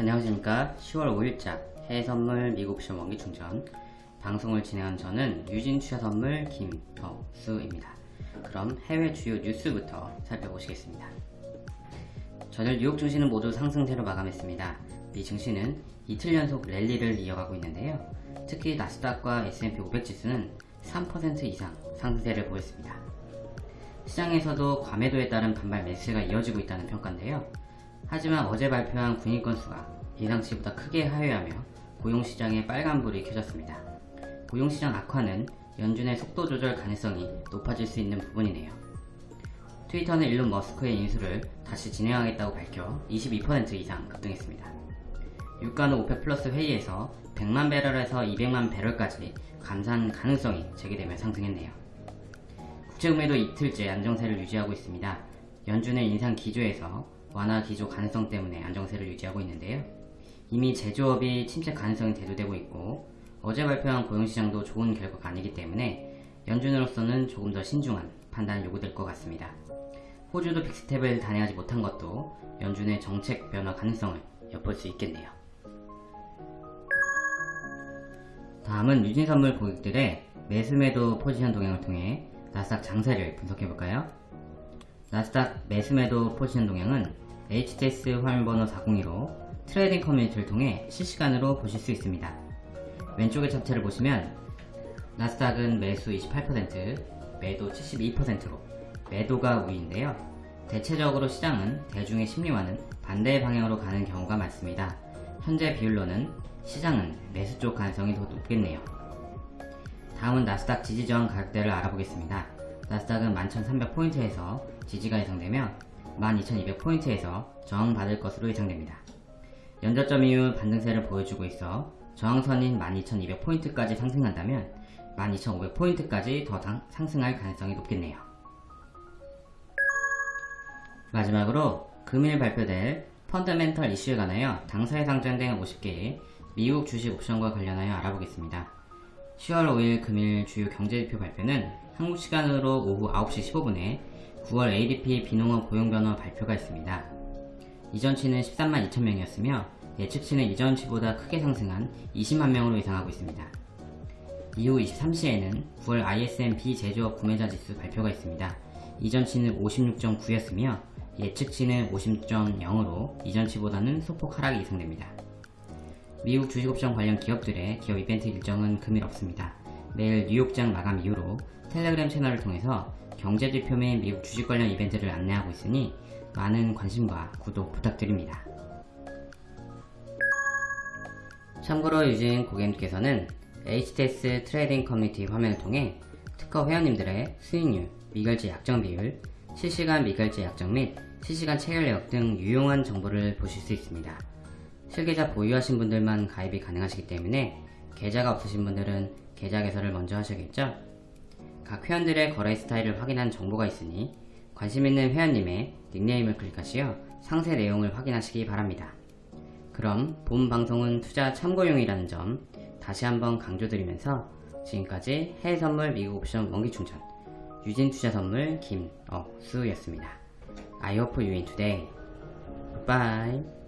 안녕하십니까. 10월 5일자 해외선물 미국 시험 원기 충전. 방송을 진행한 저는 유진투자선물 김덕수입니다. 그럼 해외 주요 뉴스부터 살펴보시겠습니다. 전일 뉴욕 증시는 모두 상승세로 마감했습니다. 미 증시는 이틀 연속 랠리를 이어가고 있는데요. 특히 나스닥과 S&P 500 지수는 3% 이상 상승세를 보였습니다. 시장에서도 과매도에 따른 반발 매수가 이어지고 있다는 평가인데요 하지만 어제 발표한 구인 건수가 예상치보다 크게 하회하며 고용시장에 빨간불이 켜졌습니다. 고용시장 악화는 연준의 속도 조절 가능성이 높아질 수 있는 부분이네요. 트위터는 일론 머스크의 인수를 다시 진행하겠다고 밝혀 22% 이상 급등했습니다. 유가는 OPEC 플러스 회의에서 100만 배럴에서 200만 배럴까지 감산 가능성이 제기되며 상승했네요. 국채금리도 이틀째 안정세를 유지하고 있습니다. 연준의 인상 기조에서 완화 기조 가능성 때문에 안정세를 유지하고 있는데요. 이미 제조업이 침체 가능성이 대두되고 있고 어제 발표한 고용시장도 좋은 결과가 아니기 때문에 연준으로서는 조금 더 신중한 판단이 요구될 것 같습니다. 호주도 빅스텝을 단행하지 못한 것도 연준의 정책 변화 가능성을 엿볼 수 있겠네요. 다음은 유진선물 고객들의 매수매도 포지션 동향을 통해 나스닥 장세를 분석해볼까요? 나스닥 매수매도 포지션 동향은 HTS 화면번호 402로 trading 커뮤니티를 통해 실시간으로 보실 수 있습니다. 왼쪽의 차트를 보시면 나스닥은 매수 28%, 매도 72%로 매도가 우위인데요. 대체적으로 시장은 대중의 심리와는 반대 방향으로 가는 경우가 많습니다. 현재 비율로는 시장은 매수 쪽 가능성이 더 높겠네요. 다음은 나스닥 지지 저항 가격대를 알아보겠습니다. 나스닥은 11,300포인트에서 지지가 예상되며 12,200포인트에서 저항받을 것으로 예상됩니다. 연저점 이후 반등세를 보여주고 있어 저항선인 12,200포인트까지 상승한다면 12,500포인트까지 더 상승할 가능성이 높겠네요. 마지막으로 금일 발표될 펀더멘털 이슈에 관하여 당사에 상장된 50개의 미국 주식 옵션과 관련하여 알아보겠습니다. 10월 5일 금일 주요 경제지표 발표는 한국 시간으로 오후 9시 15분에 9월 ADP 비농업 고용변화 발표가 있습니다. 이전치는 13만 2천명이었으며 예측치는 이전치보다 크게 상승한 20만 명으로 예상하고 있습니다. 이후 23시에는 9월 ISM 비제조업 구매자 지수 발표가 있습니다. 이전치는 56.9였으며 예측치는 50.0으로 이전치보다는 소폭 하락이 예상됩니다. 미국 주식옵션 관련 기업들의 기업 이벤트 일정은 금일 없습니다. 내일 뉴욕장 마감 이후로 텔레그램 채널을 통해서 경제지표 및 미국 주식 관련 이벤트를 안내하고 있으니 많은 관심과 구독 부탁드립니다. 참고로 유진 고객님께서는 HTS trading 커뮤니티 화면을 통해 트커 회원님들의 수익률, 미결제 약정 비율, 실시간 미결제 약정 및 실시간 체결 내역 등 유용한 정보를 보실 수 있습니다. 실계좌 보유하신 분들만 가입이 가능하시기 때문에 계좌가 없으신 분들은 계좌 개설을 먼저 하셔야겠죠? 각 회원들의 거래 스타일을 확인한 정보가 있으니 관심 있는 회원님의 닉네임을 클릭하시어 상세 내용을 확인하시기 바랍니다. 그럼 본 방송은 투자 참고용이라는 점 다시 한번 강조드리면서 지금까지 해외선물 미국 옵션 원기충전 유진투자선물 김억수였습니다. I hope you win today. Goodbye.